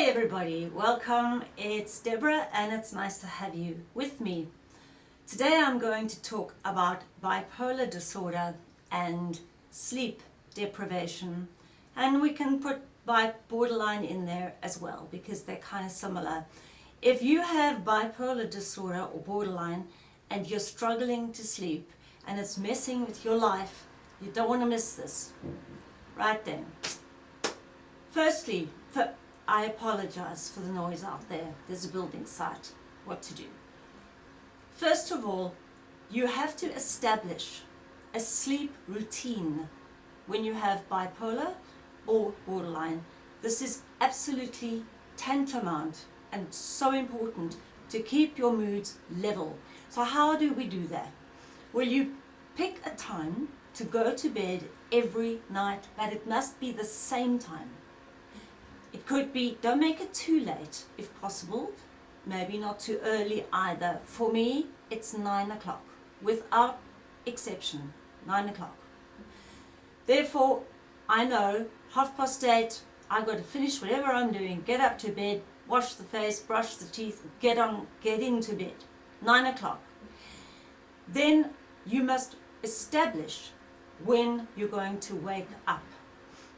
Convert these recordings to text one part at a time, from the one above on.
Hey everybody, welcome. It's Deborah and it's nice to have you with me. Today I'm going to talk about bipolar disorder and sleep deprivation and we can put borderline in there as well because they're kind of similar. If you have bipolar disorder or borderline and you're struggling to sleep and it's messing with your life, you don't want to miss this. Right then. Firstly, for, I apologize for the noise out there. There's a building site. What to do? First of all, you have to establish a sleep routine when you have bipolar or borderline. This is absolutely tantamount and so important to keep your moods level. So how do we do that? Well, you pick a time to go to bed every night, but it must be the same time. It could be, don't make it too late if possible, maybe not too early either. For me, it's nine o'clock, without exception, nine o'clock. Therefore, I know half past eight, I've got to finish whatever I'm doing, get up to bed, wash the face, brush the teeth, get on, get into bed. Nine o'clock. Then you must establish when you're going to wake up.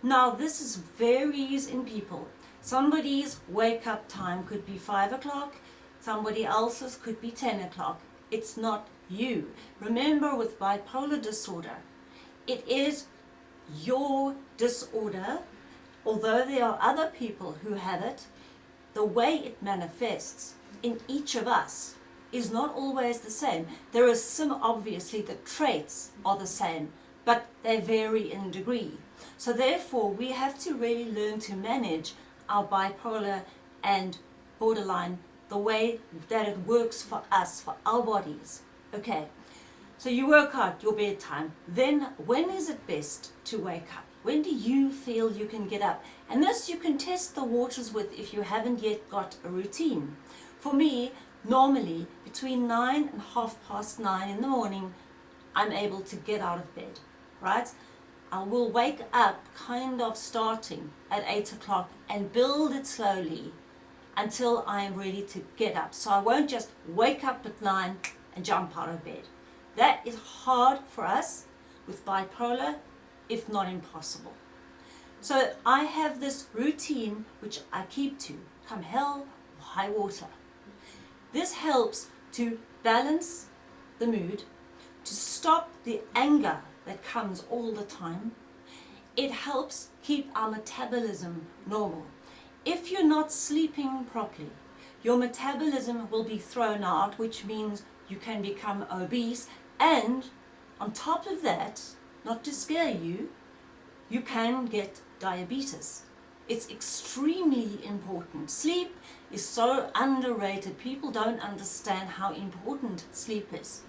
Now this is varies in people. Somebody's wake up time could be 5 o'clock, somebody else's could be 10 o'clock. It's not you. Remember with bipolar disorder, it is your disorder, although there are other people who have it, the way it manifests in each of us is not always the same. There are some, obviously, the traits are the same, but they vary in degree. So therefore, we have to really learn to manage our bipolar and borderline the way that it works for us, for our bodies. Okay, so you work out your bedtime. Then when is it best to wake up? When do you feel you can get up? And this you can test the waters with if you haven't yet got a routine. For me, normally between 9 and half past 9 in the morning, I'm able to get out of bed, right? I will wake up kind of starting at 8 o'clock and build it slowly until I am ready to get up. So I won't just wake up at 9 and jump out of bed. That is hard for us with bipolar, if not impossible. So I have this routine which I keep to, come hell or high water. This helps to balance the mood, to stop the anger that comes all the time. It helps keep our metabolism normal. If you're not sleeping properly, your metabolism will be thrown out, which means you can become obese. And on top of that, not to scare you, you can get diabetes. It's extremely important. Sleep is so underrated. People don't understand how important sleep is.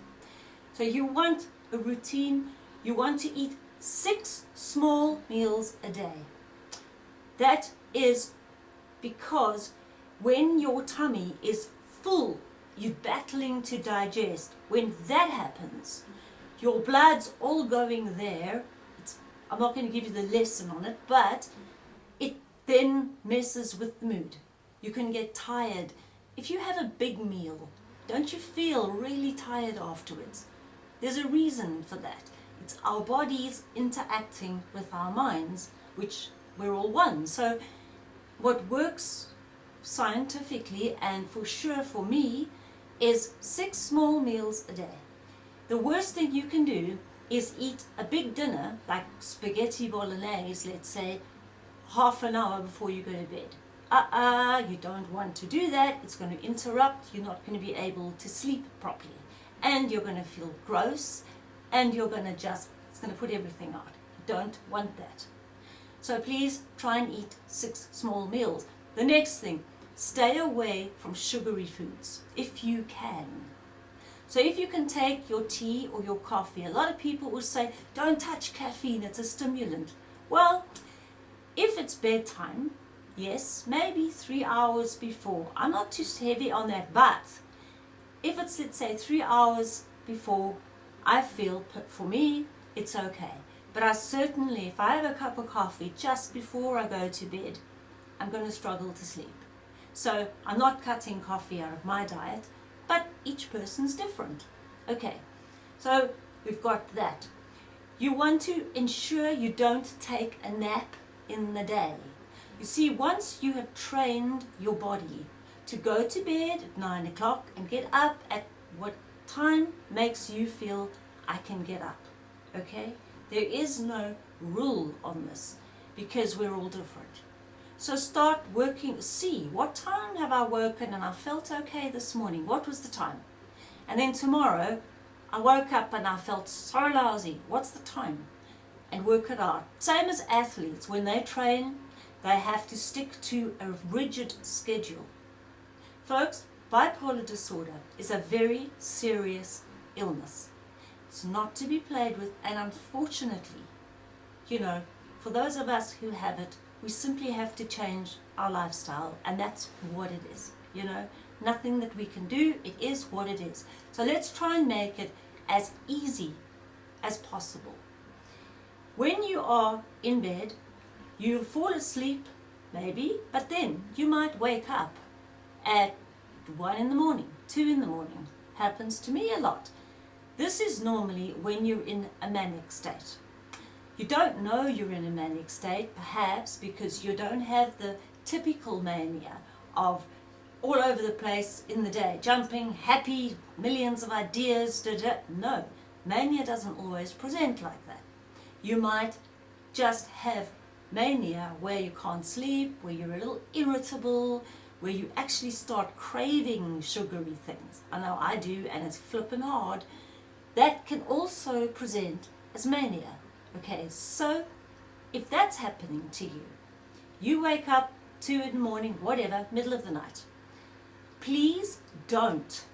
So you want a routine. You want to eat six small meals a day. That is because when your tummy is full, you're battling to digest. When that happens, your blood's all going there. It's, I'm not going to give you the lesson on it, but it then messes with the mood. You can get tired. If you have a big meal, don't you feel really tired afterwards? There's a reason for that. It's our bodies interacting with our minds, which we're all one. So what works scientifically and for sure for me is six small meals a day. The worst thing you can do is eat a big dinner, like spaghetti bolognese, let's say, half an hour before you go to bed. Uh-uh, you don't want to do that. It's going to interrupt. You're not going to be able to sleep properly. And you're going to feel gross. And you're going to just, it's going to put everything out. Don't want that. So please try and eat six small meals. The next thing, stay away from sugary foods, if you can. So if you can take your tea or your coffee, a lot of people will say, don't touch caffeine, it's a stimulant. Well, if it's bedtime, yes, maybe three hours before. I'm not too heavy on that, but if it's, let's say, three hours before, I feel, for me, it's okay. But I certainly, if I have a cup of coffee just before I go to bed, I'm going to struggle to sleep. So I'm not cutting coffee out of my diet, but each person's different. Okay, so we've got that. You want to ensure you don't take a nap in the day. You see, once you have trained your body to go to bed at 9 o'clock and get up at what time makes you feel I can get up, okay? There is no rule on this because we're all different. So start working, see what time have I woken and I felt okay this morning. What was the time? And then tomorrow I woke up and I felt so lousy. What's the time? And work it out. Same as athletes, when they train, they have to stick to a rigid schedule. Folks, bipolar disorder is a very serious illness. It's not to be played with and unfortunately, you know, for those of us who have it, we simply have to change our lifestyle and that's what it is, you know. Nothing that we can do, it is what it is. So let's try and make it as easy as possible. When you are in bed, you fall asleep maybe, but then you might wake up at 1 in the morning, 2 in the morning. Happens to me a lot. This is normally when you're in a manic state. You don't know you're in a manic state, perhaps because you don't have the typical mania of all over the place in the day, jumping, happy, millions of ideas, da, da. no. Mania doesn't always present like that. You might just have mania where you can't sleep, where you're a little irritable, where you actually start craving sugary things. I know I do and it's flipping hard. That can also present as mania. Okay, so if that's happening to you, you wake up two in the morning, whatever, middle of the night. Please don't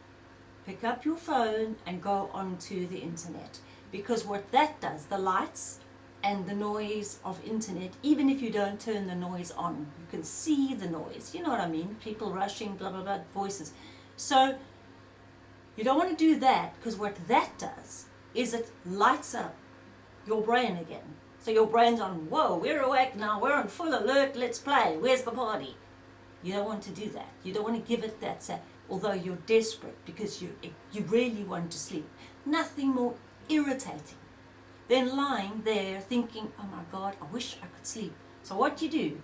pick up your phone and go onto the internet because what that does, the lights and the noise of internet, even if you don't turn the noise on, you can see the noise, you know what I mean, people rushing, blah, blah, blah, voices. So you don't want to do that because what that does is it lights up your brain again. So your brain's on, whoa, we're awake now, we're on full alert, let's play, where's the party? You don't want to do that. You don't want to give it that, say, although you're desperate because you, you really want to sleep. Nothing more irritating than lying there thinking, oh my God, I wish I could sleep. So what you do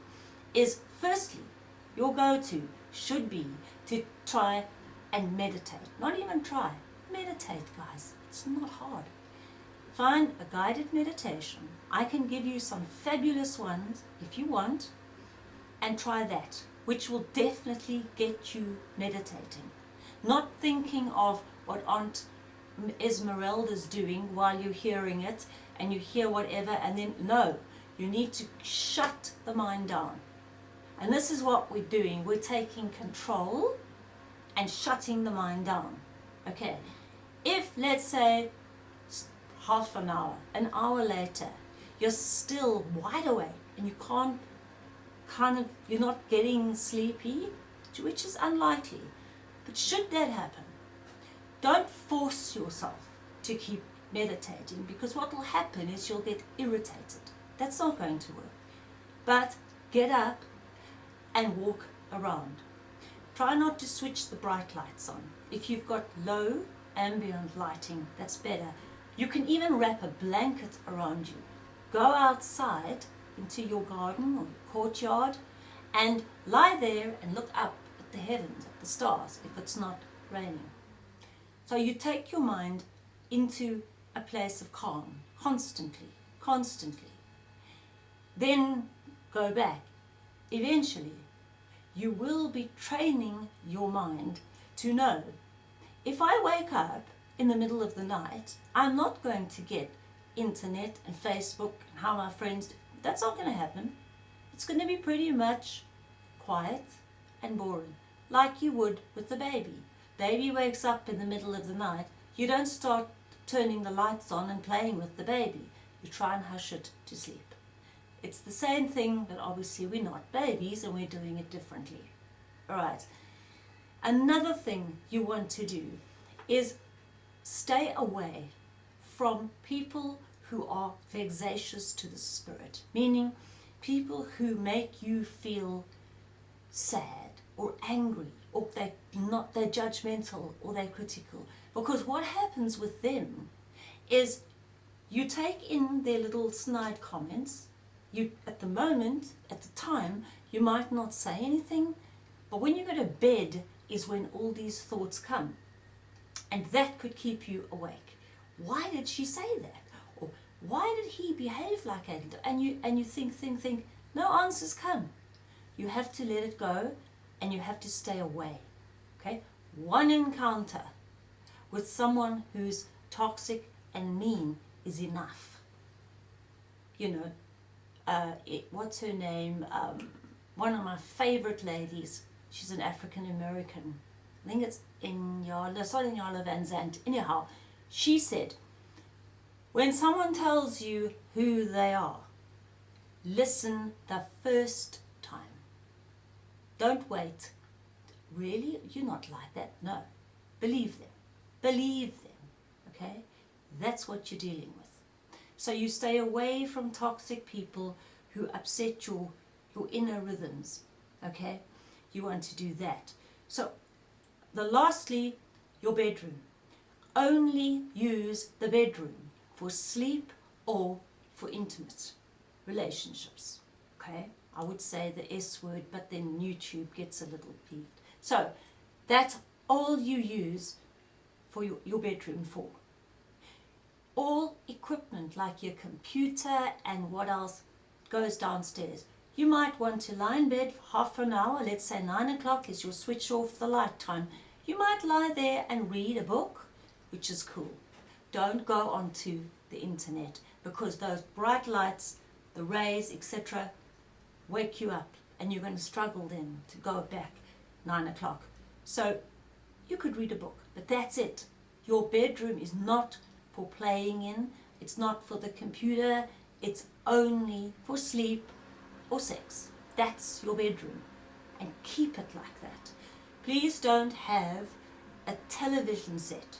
is, firstly, your go-to should be to try and meditate. Not even try, meditate guys. It's not hard. Find a guided meditation. I can give you some fabulous ones if you want and try that, which will definitely get you meditating. Not thinking of what Aunt Esmeralda's doing while you're hearing it and you hear whatever and then no, you need to shut the mind down. And this is what we're doing. We're taking control and shutting the mind down. Okay, if let's say half an hour, an hour later, you're still wide awake and you can't kind of, you're not getting sleepy, which is unlikely. But should that happen, don't force yourself to keep meditating because what will happen is you'll get irritated. That's not going to work. But get up and walk around. Try not to switch the bright lights on. If you've got low ambient lighting, that's better. You can even wrap a blanket around you. Go outside into your garden or your courtyard and lie there and look up at the heavens, at the stars, if it's not raining. So you take your mind into a place of calm, constantly, constantly. Then go back. Eventually, you will be training your mind to know, if I wake up in the middle of the night, I'm not going to get internet and Facebook and how my friends, that's not going to happen. It's going to be pretty much quiet and boring, like you would with the baby. Baby wakes up in the middle of the night, you don't start turning the lights on and playing with the baby. You try and hush it to sleep. It's the same thing, but obviously we're not babies and we're doing it differently. All right. Another thing you want to do is stay away from people who are vexatious to the spirit, meaning people who make you feel sad or angry or they're not they're judgmental or they're critical. Because what happens with them is you take in their little snide comments. You at the moment, at the time, you might not say anything, but when you go to bed is when all these thoughts come. And that could keep you awake. Why did she say that? Or why did he behave like that? And you and you think, think, think, no answers come. You have to let it go and you have to stay away. Okay? One encounter with someone who's toxic and mean is enough. You know, uh, it, what's her name? Um, one of my favorite ladies. She's an African American. I think it's Inyala, sorry, Inyala Vanzant. Anyhow, she said, when someone tells you who they are, listen the first. Don't wait. Really? You're not like that. No. Believe them. Believe them. Okay? That's what you're dealing with. So you stay away from toxic people who upset your, your inner rhythms. Okay? You want to do that. So, the lastly, your bedroom. Only use the bedroom for sleep or for intimate relationships. Okay? I would say the S word, but then YouTube gets a little peeved. So, that's all you use for your, your bedroom for. All equipment like your computer and what else goes downstairs. You might want to lie in bed for half an hour, let's say 9 o'clock is your switch off the light time. You might lie there and read a book, which is cool. Don't go onto the internet because those bright lights, the rays, etc., wake you up and you're going to struggle then to go back 9 o'clock. So you could read a book, but that's it. Your bedroom is not for playing in, it's not for the computer, it's only for sleep or sex. That's your bedroom and keep it like that. Please don't have a television set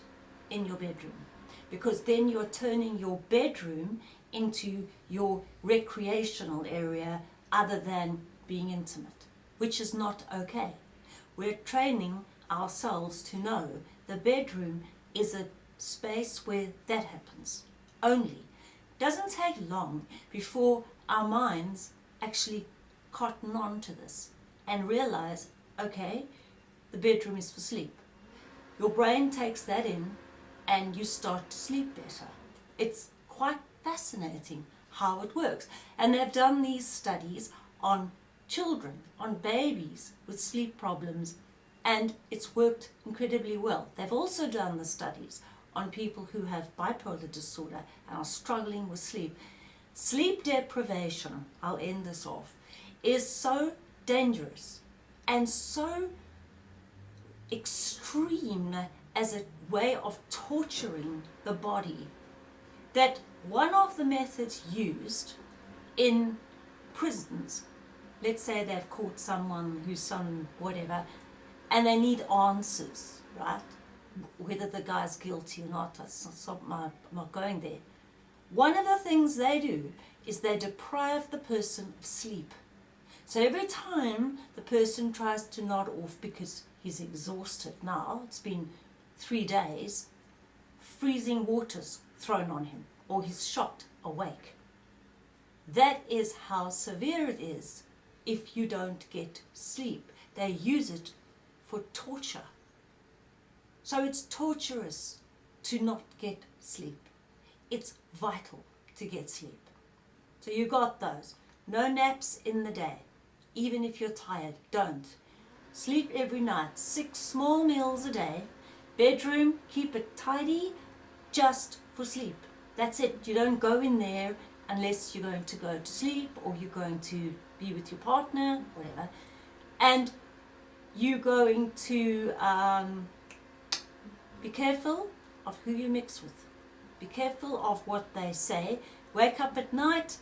in your bedroom because then you're turning your bedroom into your recreational area other than being intimate, which is not okay. We're training ourselves to know the bedroom is a space where that happens only. Doesn't take long before our minds actually cotton on to this and realize, okay, the bedroom is for sleep. Your brain takes that in and you start to sleep better. It's quite fascinating how it works. And they've done these studies on children, on babies with sleep problems, and it's worked incredibly well. They've also done the studies on people who have bipolar disorder and are struggling with sleep. Sleep deprivation, I'll end this off, is so dangerous and so extreme as a way of torturing the body that one of the methods used in prisons, let's say they've caught someone who's some whatever, and they need answers, right? Whether the guy's guilty or not, I'm not going there. One of the things they do is they deprive the person of sleep. So every time the person tries to nod off because he's exhausted now, it's been three days, freezing waters thrown on him, or he's shot awake. That is how severe it is if you don't get sleep. They use it for torture. So it's torturous to not get sleep. It's vital to get sleep. So you got those. No naps in the day. Even if you're tired, don't. Sleep every night. Six small meals a day Bedroom, keep it tidy just for sleep. That's it. You don't go in there unless you're going to go to sleep or you're going to be with your partner, whatever. And you're going to um, be careful of who you mix with. Be careful of what they say. Wake up at night,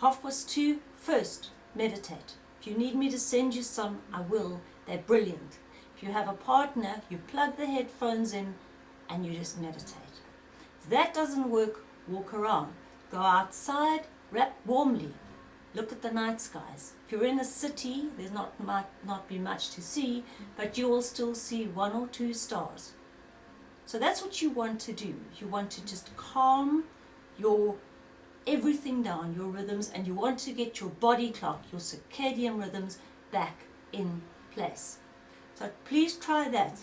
half past two, first, meditate. If you need me to send you some, I will. They're brilliant. If you have a partner, you plug the headphones in and you just meditate. If that doesn't work, walk around. Go outside, wrap warmly. look at the night skies. If you're in a city, there's not might not be much to see, but you will still see one or two stars. So that's what you want to do. You want to just calm your everything down, your rhythms, and you want to get your body clock, your circadian rhythms back in place. So please try that,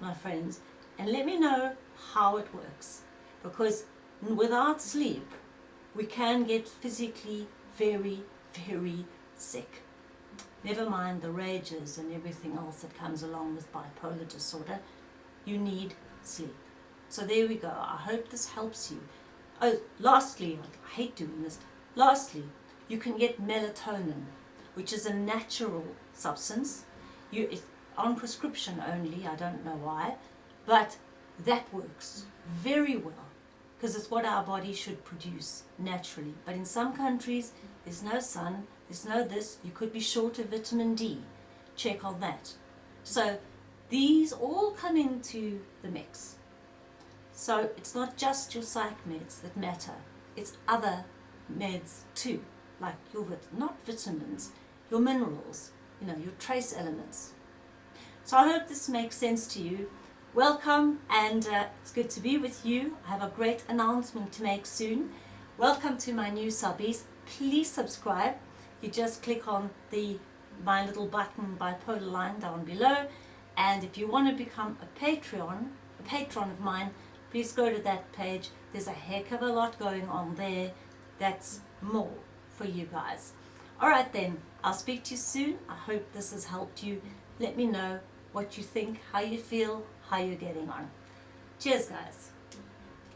my friends, and let me know how it works. Because without sleep, we can get physically very, very sick. Never mind the rages and everything else that comes along with bipolar disorder. You need sleep. So there we go. I hope this helps you. Oh, lastly, I hate doing this. Lastly, you can get melatonin, which is a natural substance. You, it's on prescription only, I don't know why, but that works very well because it's what our body should produce naturally. But in some countries, there's no sun, there's no this, you could be short of vitamin D. Check on that. So these all come into the mix. So it's not just your psych meds that matter, it's other meds too, like your, not vitamins, your minerals, you know, your trace elements. So I hope this makes sense to you. Welcome and uh, it's good to be with you. I have a great announcement to make soon. Welcome to my new subbies. Please subscribe. You just click on the my little button bipolar line down below and if you want to become a Patreon, a patron of mine, please go to that page. There's a heck of a lot going on there. That's more for you guys. Alright then, I'll speak to you soon. I hope this has helped you. Let me know what you think, how you feel, how you're getting on. Cheers guys.